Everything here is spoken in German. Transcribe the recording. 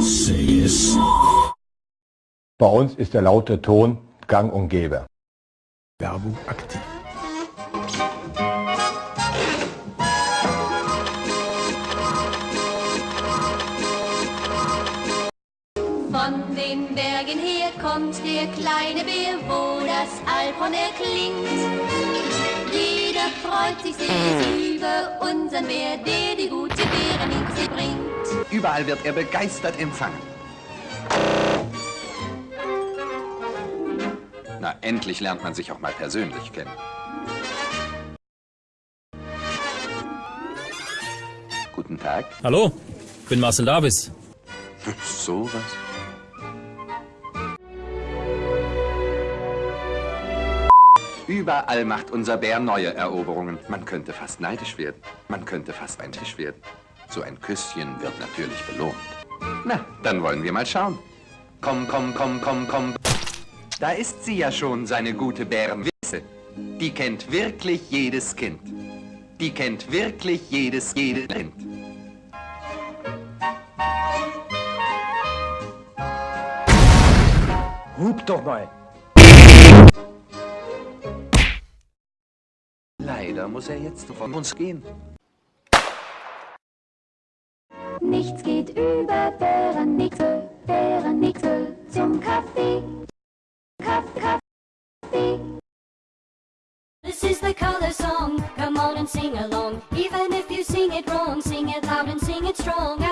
Say es. Bei uns ist der laute Ton gang und gäbe. Werbung aktiv. Von den Bergen her kommt der kleine Bär, wo das Alphorn erklingt. Jeder freut sich sehr über unseren Bär, der die gute Bärenmixe bringt. Überall wird er begeistert empfangen. Na, endlich lernt man sich auch mal persönlich kennen. Guten Tag. Hallo, bin Marcel Davis. Sowas. Überall macht unser Bär neue Eroberungen. Man könnte fast neidisch werden. Man könnte fast neidisch werden. So ein Küsschen wird natürlich belohnt. Na, dann wollen wir mal schauen. Komm, komm, komm, komm, komm. Da ist sie ja schon, seine gute Bärenwisse. Die kennt wirklich jedes Kind. Die kennt wirklich jedes, jedes Kind. Hub doch mal. Leider muss er jetzt von uns gehen. Nichts geht über Bärenmixe, Bärenmixe zum Kaffee. Kaffee, Kaffee. This is the color song, come on and sing along. Even if you sing it wrong, sing it loud and sing it strong.